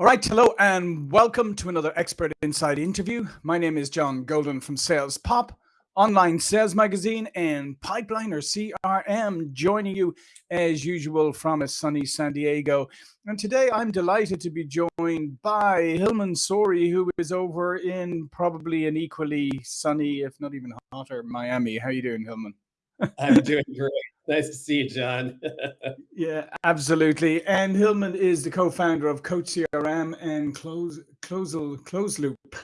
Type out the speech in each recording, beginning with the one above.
All right, hello and welcome to another Expert Inside interview. My name is John Golden from Sales Pop, online sales magazine, and Pipeliner CRM, joining you as usual from a sunny San Diego. And today I'm delighted to be joined by Hilmon Sorey, who is over in probably an equally sunny, if not even hotter, Miami. How you doing, Hilmon? I'm doing great. Nice to see you, John. yeah, absolutely. And Hilmon is the co-founder of Coach CRM and Close Closel Close Loop.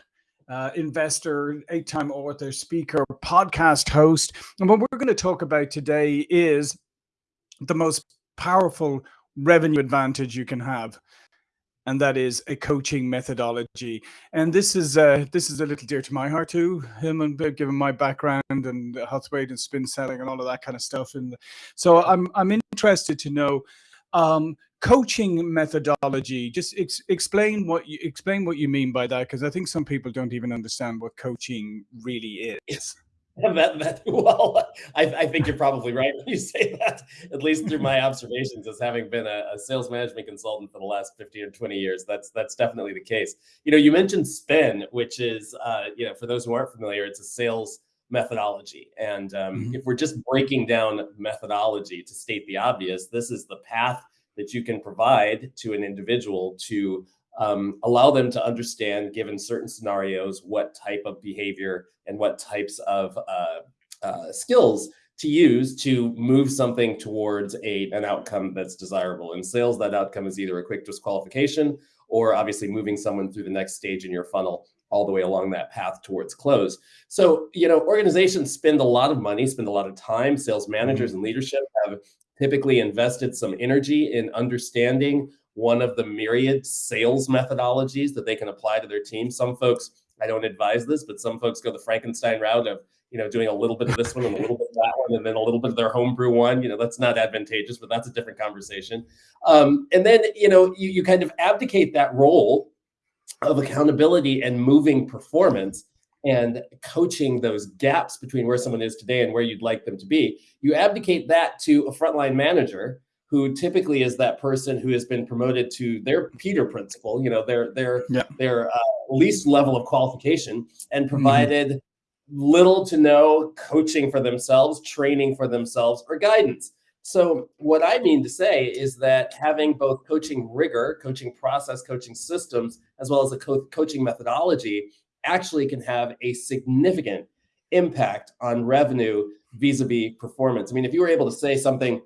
Uh, investor, eight-time author, speaker, podcast host. And what we're going to talk about today is the most powerful revenue advantage you can have and that is a coaching methodology. And this is uh, this is a little dear to my heart too, him and given my background and Huthwaite and spin selling and all of that kind of stuff. And so I'm I'm interested to know um, coaching methodology. Just ex explain what you explain what you mean by that, because I think some people don't even understand what coaching really is. that, that, well, I, I, think you're probably right when you say that, at least through my observations as having been a, a, sales management consultant for the last 15 or 20 years. That's that's definitely the case. You know, you mentioned SPIN, which is, uh, you know, for those who aren't familiar, it's a sales methodology. And um, mm -hmm. if we're just breaking down methodology to state the obvious, this is the path that you can provide to an individual to um, allow them to understand, given certain scenarios, what type of behavior and what types of uh, uh, skills to use to move something towards a, an outcome that's desirable. In sales, that outcome is either a quick disqualification or obviously moving someone through the next stage in your funnel all the way along that path towards close. So, you know, organizations spend a lot of money, spend a lot of time. Sales managers mm-hmm. and leadership have typically invested some energy in understanding one of the myriad sales methodologies that they can apply to their team. Some folks, I don't advise this, but some folks go the Frankenstein route of, you know, doing a little bit of this one and a little bit of that one, and then a little bit of their homebrew one. You know, that's not advantageous, but that's a different conversation. Um, and then, you know, you, you kind of abdicate that role of accountability and moving performance and coaching those gaps between where someone is today and where you'd like them to be. You abdicate that to a frontline manager who typically is that person who has been promoted to their Peter principle, you know, their their yeah. their uh, least level of qualification, and mm-hmm. provided mm -hmm. little to no coaching for themselves, training for themselves, or guidance. So what I mean to say is that having both coaching rigor, coaching process, coaching systems, as well as a co coaching methodology actually can have a significant impact on revenue vis-a-vis -vis performance. I mean, if you were able to say something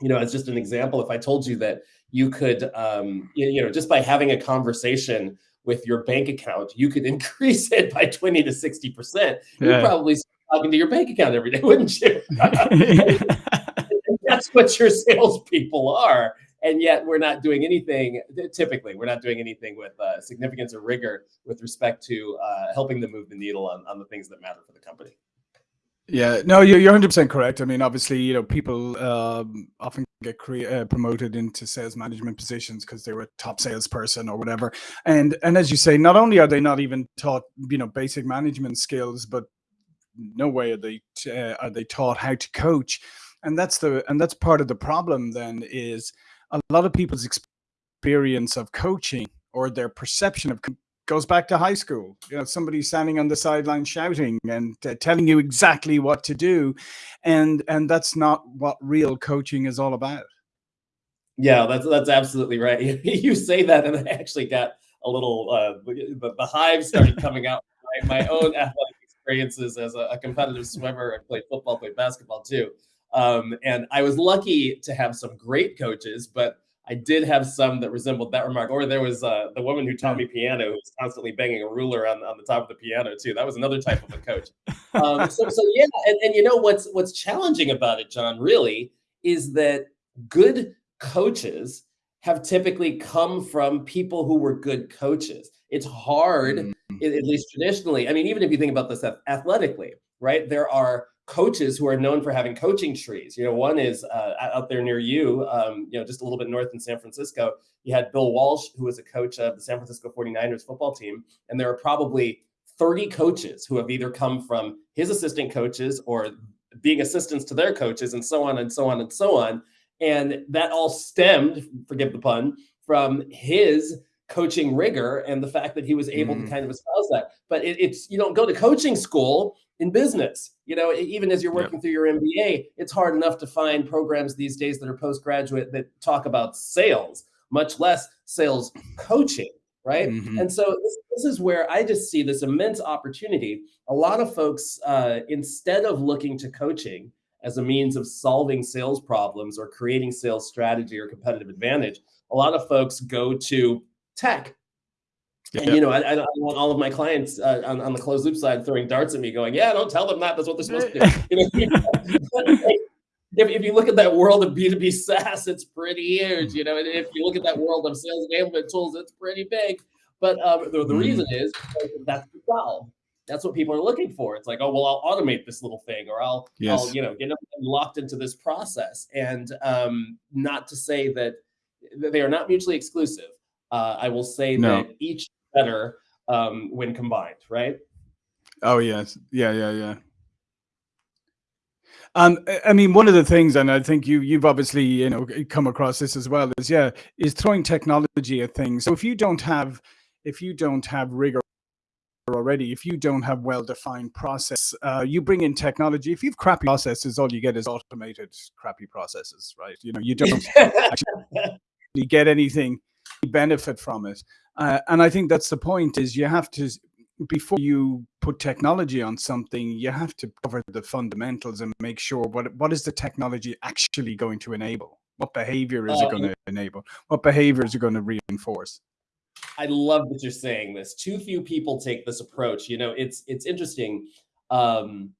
you know, as just an example, if I told you that you could, um, you, know, just by having a conversation with your bank account, you could increase it by 20 to 60%, yeah. you'd probably start talking to your bank account every day, wouldn't you? that's what your salespeople are. And yet we're not doing anything, typically, we're not doing anything with uh, significance or rigor with respect to uh, helping them move the needle on, on the things that matter for the company. Yeah, no, you're you're hundred percent correct. I mean, obviously, you know, people um, often get uh, promoted into sales management positions because they were a top salesperson or whatever. And and as you say, not only are they not even taught, you know, basic management skills, but no way are they uh, are they taught how to coach. And that's the and that's part of the problem. Then is a lot of people's experience of coaching or their perception of goes back to high school. You know, somebody standing on the sideline shouting and uh, telling you exactly what to do, and and that's not what real coaching is all about. Yeah, that's that's absolutely right. you say that, and I actually got a little uh, the, the hive started coming out. My, my own athletic experiences as a, a, competitive swimmer. I played football, played basketball too, um, and I was lucky to have some great coaches, but I did have some that resembled that remark. Or there was uh, the woman who taught me piano who was constantly banging a ruler on, on the top of the piano too. That was another type of a coach. Um, so, so yeah, and, and you know what's what's challenging about it, John, really, is that good coaches have typically come from people who were good coaches. It's hard, mm -hmm. at least traditionally. I mean, even if you think about this athletically, right? There are coaches who are known for having coaching trees. You know, one is uh, out there near you, um, you know, just a little bit north in San Francisco. You had Bill Walsh, who was a coach of the San Francisco 49ers football team. And there are probably 30 coaches who have either come from his assistant coaches or being assistants to their coaches and so on and so on and so on. And that all stemmed, forgive the pun, from his coaching rigor and the fact that he was able mm. to kind of espouse that. But it, it's you don't go to coaching school in business. You know, even as you're working through your MBA, it's hard enough to find programs these days that are postgraduate that talk about sales, much less sales coaching, right? Mm-hmm. And so this, this, is where I just see this immense opportunity. A lot of folks, uh, instead of looking to coaching as a means of solving sales problems or creating sales strategy or competitive advantage, a lot of folks go to tech. And, you know, I, I, don't want all of my clients uh, on, on the closed loop side throwing darts at me going, yeah, don't tell them that. That's what they're supposed to do. You know, if, if you look at that world of B2B SaaS, it's pretty huge. You know, and if you look at that world of sales enablement tools, it's pretty big. But um, the, the mm. reason is that's the solve. That's what people are looking for. It's like, oh, well, I'll automate this little thing, or I'll, yes. I'll you know, get locked into this process. And um, not to say that they are not mutually exclusive. Uh, I will say no. that each better um, when combined, right? Oh yes, yeah, yeah, yeah. Um, I mean, one of the things, and I think you you've obviously you know come across this as well, is yeah, is throwing technology at things. So if you don't have if you don't have rigor already, if you don't have well-defined process, uh, you bring in technology. If you've crappy processes, all you get is automated crappy processes, right? You know, you don't actually get anything benefit from it. Uh, and I think that's the point is you have to, before you put technology on something, you have to cover the fundamentals and make sure what, what is the technology actually going to enable? What behavior is it going to enable? What behavior is it going to reinforce? I love that you're saying this. Too few people take this approach. You know, it's it's interesting. Um,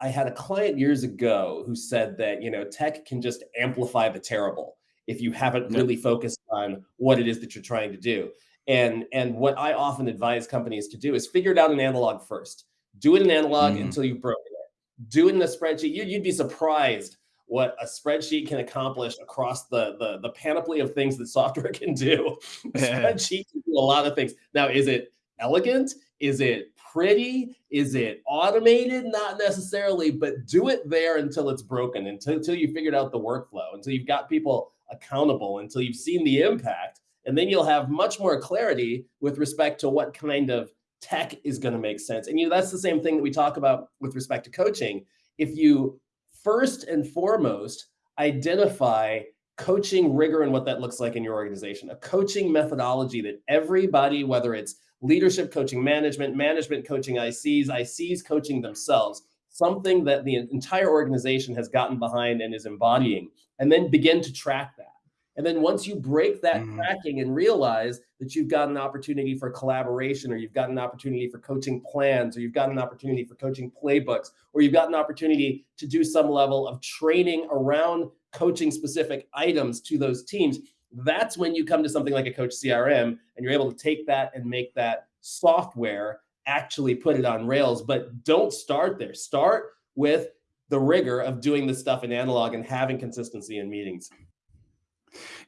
I had a client years ago who said that you know tech can just amplify the terrible if you haven't really focused on what it is that you're trying to do. And, and what I often advise companies to do is figure it out in analog first. Do it in analog mm. until you've broken it. Do it in a spreadsheet. You, you'd be surprised what a spreadsheet can accomplish across the, the, the panoply of things that software can do. spreadsheet can do a lot of things. Now, is it elegant? Is it pretty? Is it automated? Not necessarily, but do it there until it's broken, until, until you figured out the workflow, until you've got people accountable until you've seen the impact. And then you'll have much more clarity with respect to what kind of tech is going to make sense. And you know, that's the same thing that we talk about with respect to coaching. If you first and foremost identify coaching rigor and what that looks like in your organization, a coaching methodology that everybody, whether it's leadership coaching management, management coaching ICs, ICs coaching themselves, something that the entire organization has gotten behind and is embodying, and then begin to track that. And then once you break that mm-hmm. tracking and realize that you've got an opportunity for collaboration, or you've got an opportunity for coaching plans, or you've got an opportunity for coaching playbooks, or you've got an opportunity to do some level of training around coaching specific items to those teams, that's when you come to something like a coach CRM and you're able to take that and make that software actually put it on rails. But don't start there. Start with the rigor of doing this stuff in analog and having consistency in meetings.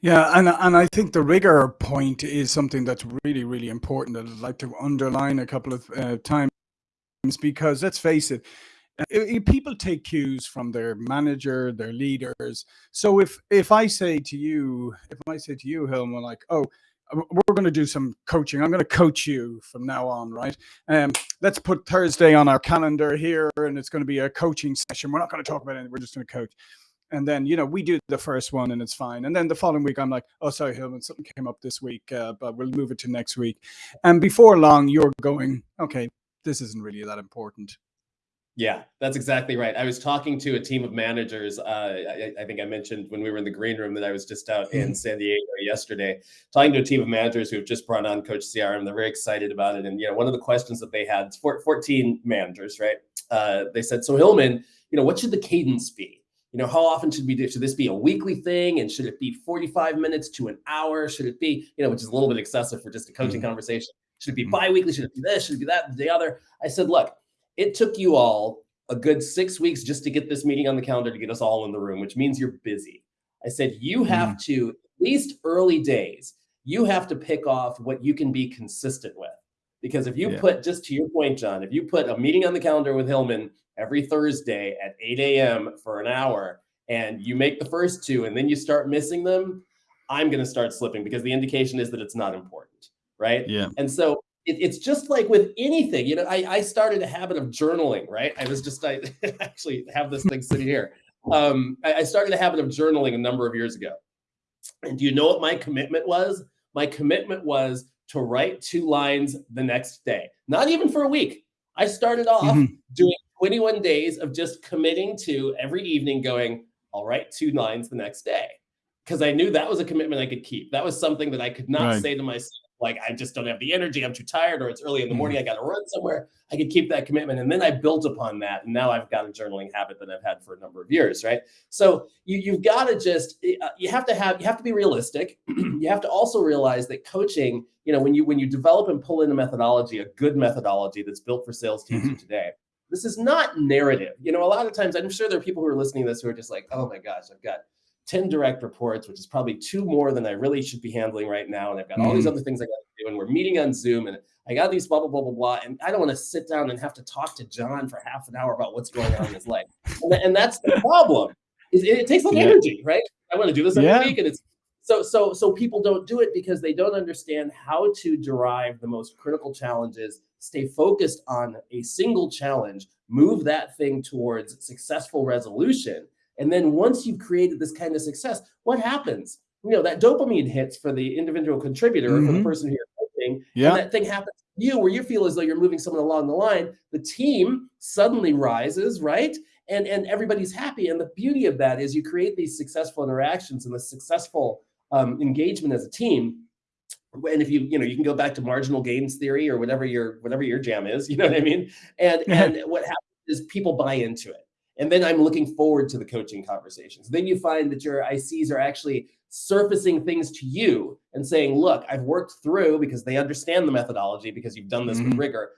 Yeah, and and I think the rigor point is something that's really really important. That I'd like to underline a couple of uh, times because let's face it, people take cues from their manager, their leaders. So if if I say to you, if I say to you, Hilma, like, oh, we're going to do some coaching. I'm going to coach you from now on, right? Um, let's put Thursday on our calendar here, and it's going to be a coaching session. We're not going to talk about anything. We're just going to coach. And then, you know, we do the first one and it's fine. And then the following week, I'm like, oh, sorry, Hilmon, something came up this week, uh, but we'll move it to next week. And before long, you're going, okay, this isn't really that important. Yeah, that's exactly right. I was talking to a team of managers. Uh, I, I, think I mentioned when we were in the green room that I was just out in mm-hmm. San Diego yesterday, talking to a team of managers who have just brought on Coach CRM. They're very excited about it. And you know, one of the questions that they had, 14 managers, right? Uh, they said, "So Hilmon, you know, what should the cadence be? You know, how often should we do? Should this be a weekly thing? And should it be 45 minutes to an hour? Should it be, you know, which is a little bit excessive for just a coaching mm-hmm. conversation? Should it be mm-hmm. biweekly? Should it be this? Should it be that? The other?" I said, "Look." It took you all a good six weeks just to get this meeting on the calendar to get us all in the room, which means you're busy. I said, you have mm. to, at least early days, you have to pick off what you can be consistent with. Because if you yeah. put, just to your point, John, if you put a meeting on the calendar with Hilmon every Thursday at 8 a.m. for an hour and you make the first two and then you start missing them, I'm going to start slipping because the indication is that it's not important, right? Yeah. And so it, it's just like with anything, you know. I, I started a habit of journaling, right? I was just I actually have this thing sitting here. Um, I, I started a habit of journaling a number of years ago, and do you know what my commitment was? My commitment was to write two lines the next day, not even for a week. I started off mm-hmm. doing 21 days of just committing to every evening going, I'll write two lines the next day. Because I knew that was a commitment I could keep. That was something that I could not right. say to myself, like I just don't have the energy, I'm too tired, or it's early in the morning, mm-hmm. I got to run somewhere. I could keep that commitment, and then I built upon that, and now I've got a journaling habit that I've had for a number of years, right? So you you've got to just eh, uh, you have to have you have to be realistic. you have to also realize that coaching, you know, when you when you develop and pull in a methodology, a good methodology that's built for sales teams mm-hmm. today. This is not narrative. You know, a lot of times I'm sure there are people who are listening to this who are just like, oh my gosh, I've got 10 direct reports, which is probably two more than I really should be handling right now. And I've got all these mm-hmm. other things I got to do. And we're meeting on Zoom and I got these blah, blah, blah, blah, blah. And I don't want to sit down and have to talk to John for half an hour about what's going on in his life. And, and that's the problem. It, it takes a lot of yeah. energy, right? I want to do this every yeah. week. And it's so, so, so people don't do it because they don't understand how to derive the most critical challenges, stay focused on a single challenge, move that thing towards successful resolution and then once you've created this kind of success, what happens? You know, that dopamine hits for the individual contributor mm-hmm. or for the mm-hmm. person who you're coaching. Yeah. And that thing happens to you where you feel as though you're moving someone along the line. The team suddenly rises, right? And, and everybody's happy. And the beauty of that is you create these successful interactions and the successful um, engagement as a team and if you you know you can go back to marginal gains theory or whatever your whatever your jam is you know what i mean and and what happens is people buy into it and then I'm looking forward to the coaching conversations. Then you find that your ICs are actually surfacing things to you and saying, look, I've worked through because they understand the methodology because you've done this mm-hmm. with rigor.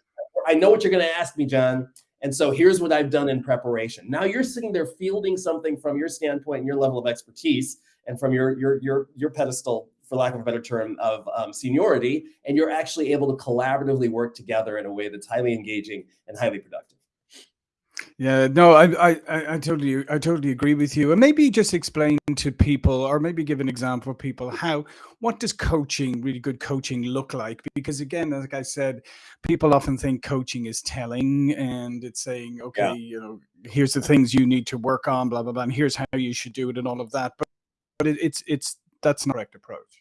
I know what you're going to ask me, John. And so here's what I've done in preparation. Now you're sitting there fielding something from your standpoint and your level of expertise and from your your your your pedestal, for lack of a better term, of um, seniority, and you're actually able to collaboratively work together in a way that's highly engaging and highly productive. Yeah, no, I, I, I totally, I totally agree with you. And maybe just explain to people, or maybe give an example for people, how, what does coaching, really good coaching, look like? Because again, like I said, people often think coaching is telling, and it's saying, okay, yeah. you know, here's the things you need to work on, blah blah blah, and here's how you should do it, and all of that. But, but it, it's, it's that's not the correct approach.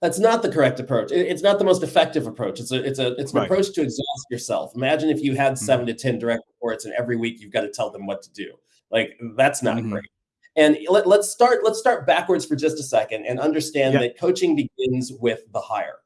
That's not the correct approach. It's not the most effective approach. It's a it's a it's an right. approach to exhaust yourself. Imagine if you had mm-hmm. 7 to ten direct reports, and every week you've got to tell them what to do. Like that's not mm-hmm. great. And let, us start let's start backwards for just a second and understand yeah. that coaching begins with the hire.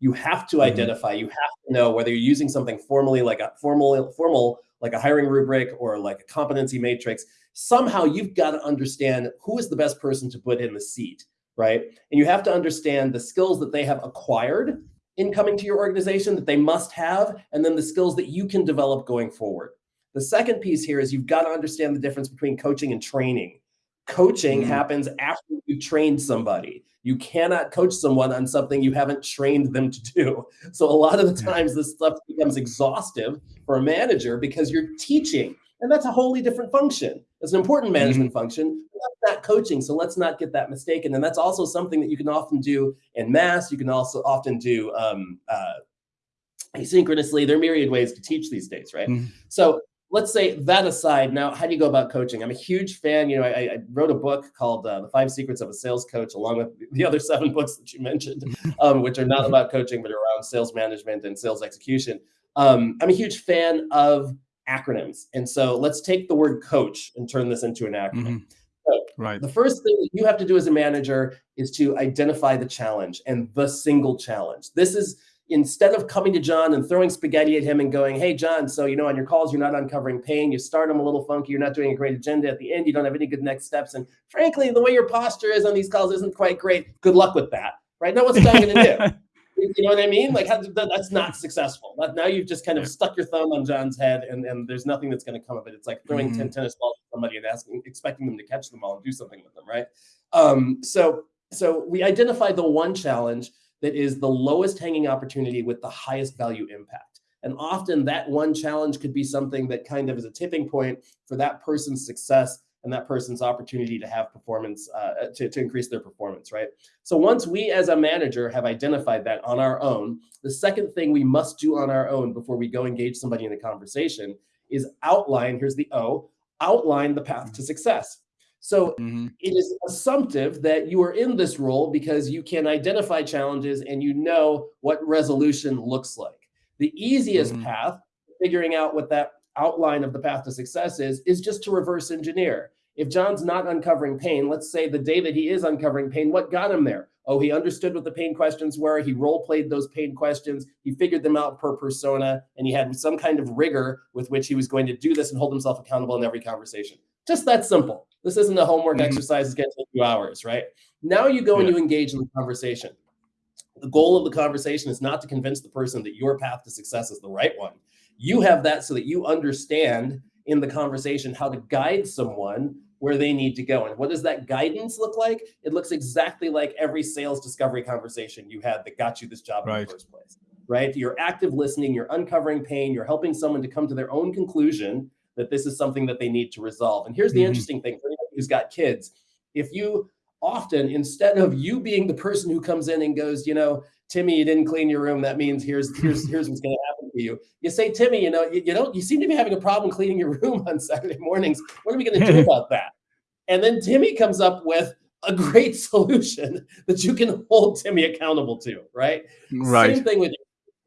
You have to mm-hmm. identify. You have to know whether you're using something formally like a formal formal like a hiring rubric or like a competency matrix. Somehow you've got to understand who is the best person to put in the seat right? And you have to understand the skills that they have acquired in coming to your organization that they must have, and then the skills that you can develop going forward. The second piece here is you've got to understand the difference between coaching and training. Coaching mm-hmm. happens after you've trained somebody. You cannot coach someone on something you haven't trained them to do. So a lot of the times this stuff becomes exhaustive for a manager because you're teaching and that's a wholly different function. It's an important mm-hmm. management mm-hmm. function. That's not coaching. So let's not get that mistaken. And that's also something that you can often do in mass. You can also often do um, uh, asynchronously. There are myriad ways to teach these days, right? Mm-hmm. So let's say that aside. Now, how do you go about coaching? I'm a huge fan. You know, I, I wrote a book called uh, "The Five Secrets of a Sales Coach," along with the other seven books that you mentioned, um, which are not about coaching but around sales management and sales execution. Um, I'm a huge fan of acronyms. And so let's take the word coach and turn this into an acronym. Mm-hmm. So right. The first thing that you have to do as a manager is to identify the challenge and the single challenge. This is instead of coming to John and throwing spaghetti at him and going, Hey, John, so, you know, on your calls, you're not uncovering pain. You start them a little funky. You're not doing a great agenda. At the end, you don't have any good next steps. And frankly, the way your posture is on these calls isn't quite great. Good luck with that. Right now, what's John going to do? You know what I mean? Like how, that's not successful. Now you've just kind of stuck your thumb on John's head, and, and there's nothing that's going to come of it. It's like throwing mm-hmm. ten tennis balls at somebody and asking, expecting them to catch them all and do something with them, right? Um, so so we identified the one challenge that is the lowest hanging opportunity with the highest value impact. And often that one challenge could be something that kind of is a tipping point for that person's success and that person's opportunity to have performance, uh, to, to increase their performance, right? So once we as a manager have identified that on our own, the second thing we must do on our own before we go engage somebody in a conversation is outline, here's the O, outline the path to success. So mm-hmm. it is assumptive that you are in this role because you can identify challenges and you know what resolution looks like. The easiest mm-hmm. path, figuring out what that outline of the path to success is, is just to reverse engineer. If John's not uncovering pain, let's say the day that he is uncovering pain, what got him there? Oh, he understood what the pain questions were. He role played those pain questions. He figured them out per persona, and he had some kind of rigor with which he was going to do this and hold himself accountable in every conversation. Just that simple. This isn't a homework mm-hmm. exercise. It's going to take you hours, right? Now you go yeah. and you engage in the conversation. The goal of the conversation is not to convince the person that your path to success is the right one. You have that so that you understand in the conversation how to guide someone where they need to go. And what does that guidance look like? It looks exactly like every sales discovery conversation you had that got you this job right. in the first place, right? You're active listening, you're uncovering pain, you're helping someone to come to their own conclusion that this is something that they need to resolve. And here's the mm-hmm. interesting thing for anybody who's got kids. If you often, instead of you being the person who comes in and goes, you know, Timmy, you didn't clean your room. That means here's here's here's what's going to happen to you. You say, Timmy, you know, you, you don't you seem to be having a problem cleaning your room on Saturday mornings. What are we going to do about that? And then Timmy comes up with a great solution that you can hold Timmy accountable to, right? Right. Same thing with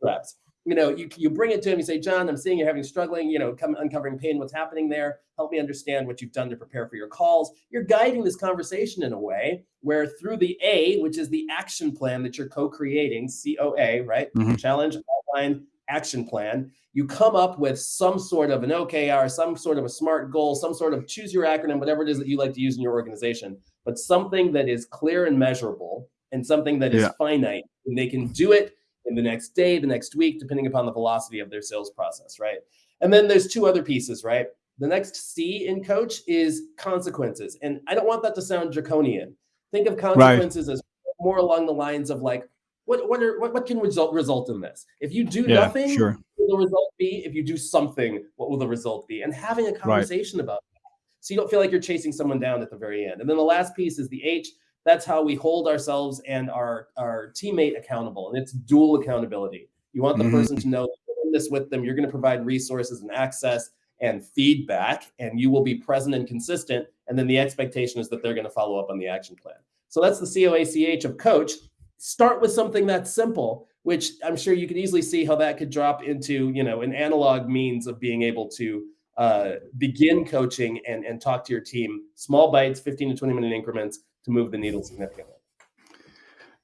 reps you know, you, you bring it to him, you say, John, I'm seeing you're having struggling, you know, come uncovering pain, what's happening there? Help me understand what you've done to prepare for your calls. You're guiding this conversation in a way where through the A, which is the action plan that you're co-creating, COA, right? Mm-hmm. Challenge, outline, action plan. You come up with some sort of an OKR, some sort of a SMART goal, some sort of choose your acronym, whatever it is that you like to use in your organization, but something that is clear and measurable and something that is yeah. finite. And they can do it in the next day, the next week, depending upon the velocity of their sales process, right? And then there's two other pieces, right? The next C in coach is consequences. And I don't want that to sound draconian. Think of consequences right. as more along the lines of like, what what are what, what can result result in this? If you do yeah, nothing, sure. will the result be? If you do something, what will the result be? And having a conversation right. about that. So you don't feel like you're chasing someone down at the very end. And then the last piece is the H, that's how we hold ourselves and our, our teammate accountable. And it's dual accountability. You want the mm-hmm. person to know this with them. You're going to provide resources and access and feedback, and you will be present and consistent. And then the expectation is that they're going to follow up on the action plan. So that's the COACH of coach. Start with something that's simple, which I'm sure you could easily see how that could drop into, you know, an analog means of being able to uh, begin coaching and, and talk to your team, small bites, 15 to 20 minute increments, to move the needle significantly.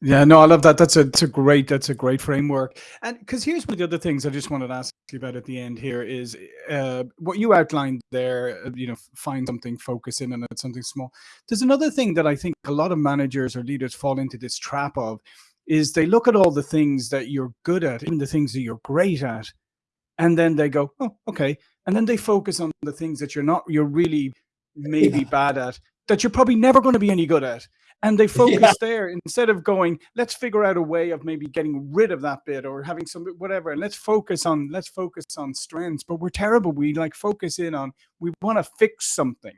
Yeah, no, I love that. That's a, that's a great that's a great framework. And because here's one of the other things I just wanted to ask you about at the end here is uh, what you outlined there. Uh, you know, find something, focus in on it, something small. There's another thing that I think a lot of managers or leaders fall into this trap of is they look at all the things that you're good at, even the things that you're great at, and then they go, oh, okay, and then they focus on the things that you're not, you're really maybe yeah. bad at, that you're probably never going to be any good at. And they focus yeah. there instead of going, let's figure out a way of maybe getting rid of that bit or having some whatever. And let's focus on let's focus on strengths. But we're terrible. We like focus in on we want to fix something.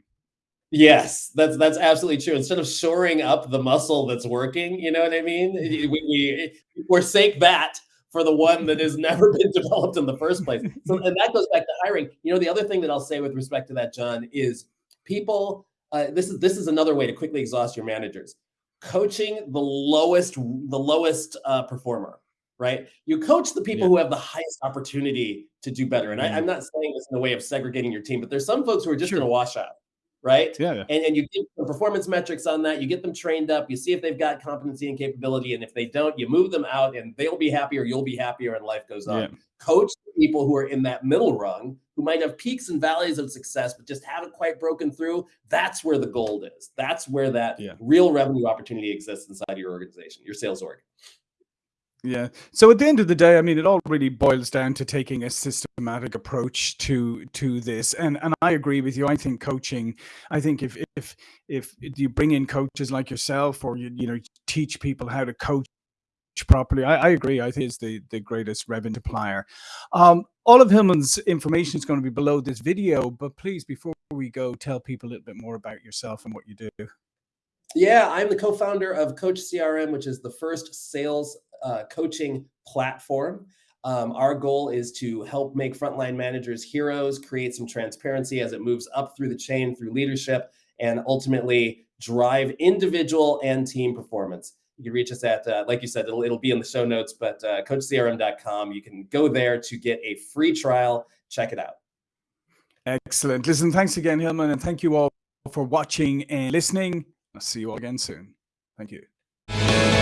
Yes, that's that's absolutely true. Instead of shoring up the muscle that's working, you know what I mean? We, we forsake that for the one that has never been developed in the first place. So, and that goes back to hiring. You know, the other thing that I'll say with respect to that, John, is people uh, this is this is another way to quickly exhaust your managers. Coaching the lowest the lowest uh, performer, right? You coach the people yeah. who have the highest opportunity to do better. And mm-hmm. I, am not saying this in a way of segregating your team, but there's some folks who are just sure. going to wash out right? Yeah. yeah. And, and you get the performance metrics on that. You get them trained up. You see if they've got competency and capability. And if they don't, you move them out and they'll be happier. You'll be happier and life goes on. Yeah. Coach people who are in that middle rung who might have peaks and valleys of success, but just haven't quite broken through. That's where the gold is. That's where that yeah. real revenue opportunity exists inside your organization, your sales org. Yeah. So at the end of the day, I mean, it all really boils down to taking a systematic approach to to this. And and I agree with you. I think coaching. I think if if if you bring in coaches like yourself, or you you know teach people how to coach properly, I, I agree. I think it's the the greatest revenue multiplier. Um, all of Hilmon's information is going to be below this video, but please, before we go, tell people a little bit more about yourself and what you do. Yeah, I'm the co-founder of Coach CRM, which is the first sales uh, coaching platform. Um, our goal is to help make frontline managers heroes, create some transparency as it moves up through the chain through leadership, and ultimately drive individual and team performance. You can reach us at, uh, like you said, it'll, it'll be in the show notes, but uh, coachcrm.com. You can go there to get a free trial. Check it out. Excellent. Listen, thanks again, Hilmon, and thank you all for watching and listening. I'll see you all again soon. Thank you.